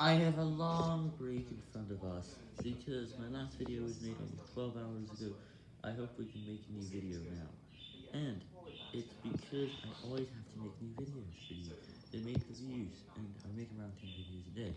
I have a long break in front of us, because my last video was made almost 12 hours ago. I hope we can make a new video now. And, it's because I always have to make new videos for you. They make the views, and I make around 10 videos a day.